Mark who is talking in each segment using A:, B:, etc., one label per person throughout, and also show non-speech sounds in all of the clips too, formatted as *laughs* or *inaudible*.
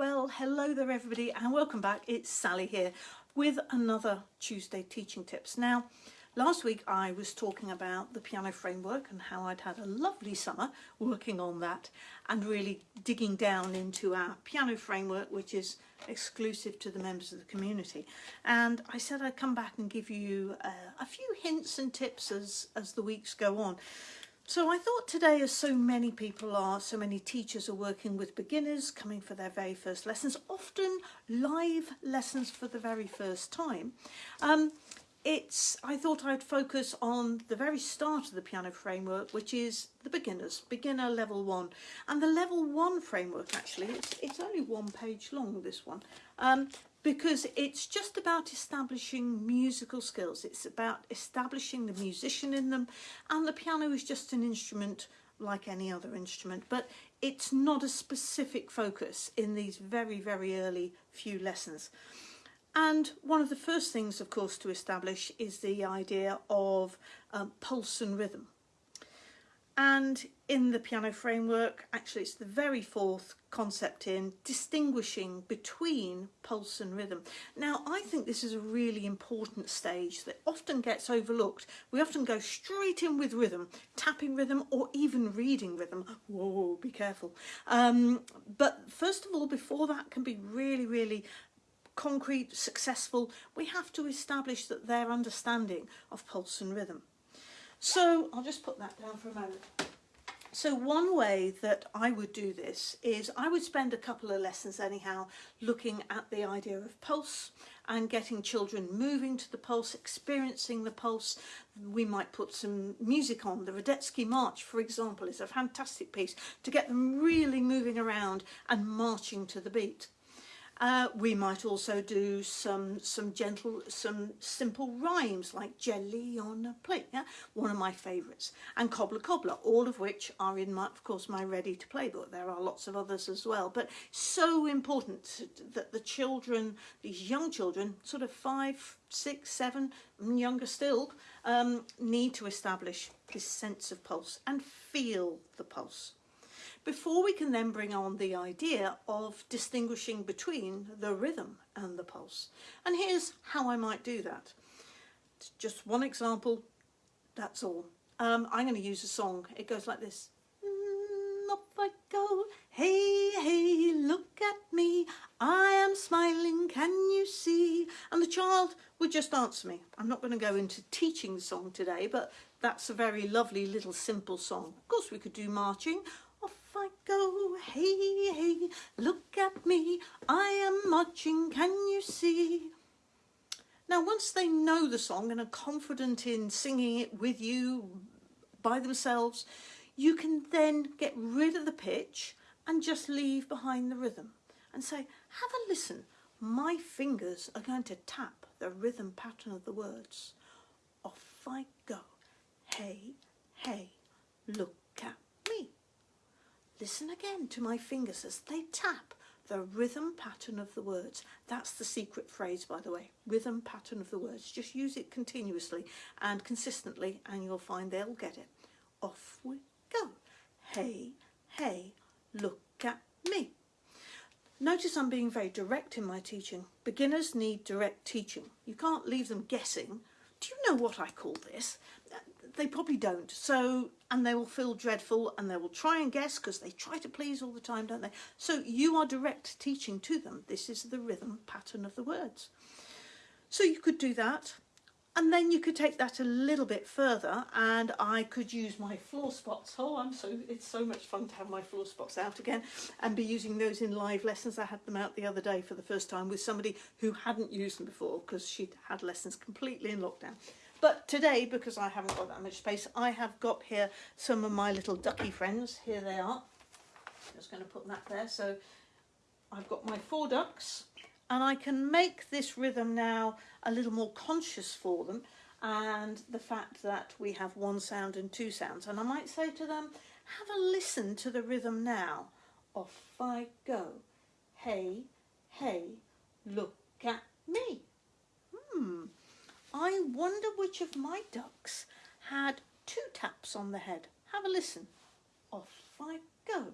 A: Well, hello there everybody and welcome back. It's Sally here with another Tuesday Teaching Tips. Now, last week I was talking about the piano framework and how I'd had a lovely summer working on that and really digging down into our piano framework, which is exclusive to the members of the community. And I said I'd come back and give you uh, a few hints and tips as, as the weeks go on. So I thought today, as so many people are, so many teachers are working with beginners coming for their very first lessons, often live lessons for the very first time. Um, it's I thought I'd focus on the very start of the piano framework, which is the beginners, beginner level one. And the level one framework actually, it's, it's only one page long, this one. Um, because it's just about establishing musical skills. It's about establishing the musician in them and the piano is just an instrument like any other instrument but it's not a specific focus in these very very early few lessons. And one of the first things of course to establish is the idea of um, pulse and rhythm. And in the piano framework, actually it's the very fourth concept in distinguishing between pulse and rhythm. Now, I think this is a really important stage that often gets overlooked. We often go straight in with rhythm, tapping rhythm or even reading rhythm. Whoa, be careful. Um, but first of all, before that can be really, really concrete, successful, we have to establish that their understanding of pulse and rhythm. So I'll just put that down for a moment. So one way that I would do this is I would spend a couple of lessons anyhow looking at the idea of pulse and getting children moving to the pulse, experiencing the pulse. We might put some music on. The Radetzky March, for example, is a fantastic piece to get them really moving around and marching to the beat. Uh, we might also do some some gentle, some simple rhymes like jelly on a plate, yeah? one of my favourites, and cobbler cobbler, all of which are in my, of course, my ready to play book. There are lots of others as well, but so important that the children, these young children, sort of five, six, seven, younger still, um, need to establish this sense of pulse and feel the pulse before we can then bring on the idea of distinguishing between the rhythm and the pulse. And here's how I might do that. It's just one example, that's all. Um, I'm going to use a song. It goes like this. Mm, up I go, hey, hey, look at me. I am smiling, can you see? And the child would just answer me. I'm not going to go into teaching the song today, but that's a very lovely little simple song. Of course, we could do marching go, hey, hey, look at me, I am marching, can you see? Now, once they know the song and are confident in singing it with you by themselves, you can then get rid of the pitch and just leave behind the rhythm and say, have a listen. My fingers are going to tap the rhythm pattern of the words. Off I go. Hey, hey, look Listen again to my fingers as they tap the rhythm pattern of the words. That's the secret phrase, by the way, rhythm pattern of the words. Just use it continuously and consistently and you'll find they'll get it. Off we go. Hey, hey, look at me. Notice I'm being very direct in my teaching. Beginners need direct teaching. You can't leave them guessing. Do you know what I call this? They probably don't. So, and they will feel dreadful and they will try and guess because they try to please all the time, don't they? So you are direct teaching to them. This is the rhythm pattern of the words. So you could do that. And then you could take that a little bit further and I could use my floor spots. Oh, I'm so, it's so much fun to have my floor spots out again and be using those in live lessons. I had them out the other day for the first time with somebody who hadn't used them before because she'd had lessons completely in lockdown. But today, because I haven't got that much space, I have got here some of my little ducky friends. Here they are. Just going to put that there. So I've got my four ducks and I can make this rhythm now a little more conscious for them and the fact that we have one sound and two sounds. And I might say to them, have a listen to the rhythm now. Off I go. Hey, hey, look at wonder which of my ducks had two taps on the head. Have a listen. Off I go.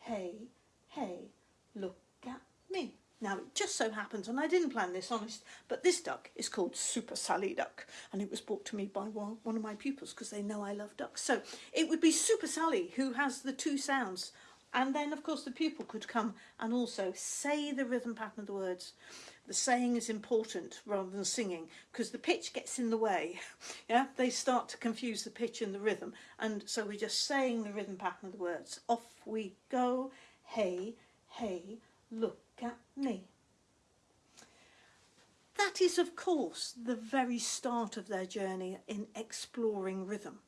A: Hey, hey, look at me. Now it just so happens, and I didn't plan this, honest, but this duck is called Super Sally Duck, and it was brought to me by one, of my pupils because they know I love ducks. So it would be Super Sally who has the two sounds, and then of course the pupil could come and also say the rhythm pattern of the words. The saying is important rather than singing because the pitch gets in the way. *laughs* Yeah, they start to confuse the pitch and the rhythm, and so we're just saying the rhythm pattern of the words. Off we go, hey, hey, look at me. That is, of course, the very start of their journey in exploring rhythm.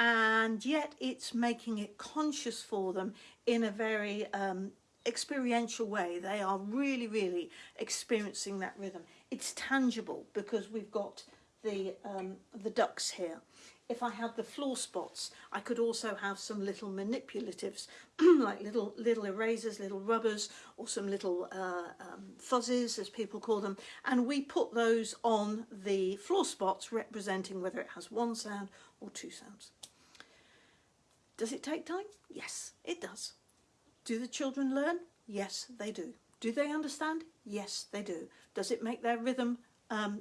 A: And yet it's making it conscious for them in a very um, experiential way. They are really, really experiencing that rhythm. It's tangible because we've got the, um, the ducks here if I had the floor spots, I could also have some little manipulatives, *clears throat* like little little erasers, little rubbers, or some little uh, um, fuzzes, as people call them, and we put those on the floor spots, representing whether it has one sound or two sounds. Does it take time? Yes, it does. Do the children learn? Yes, they do. Do they understand? Yes, they do. Does it make their rhythm um,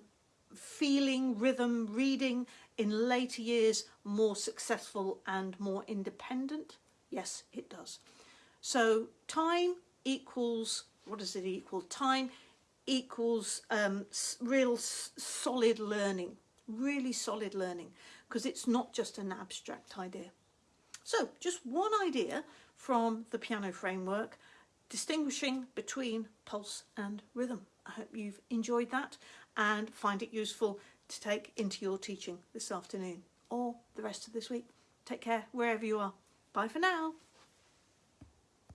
A: feeling, rhythm, reading in later years more successful and more independent? Yes, it does. So time equals, what does it equal? Time equals um, real solid learning, really solid learning, because it's not just an abstract idea. So just one idea from the piano framework, distinguishing between pulse and rhythm. I hope you've enjoyed that and find it useful to take into your teaching this afternoon or the rest of this week. Take care wherever you are. Bye for now.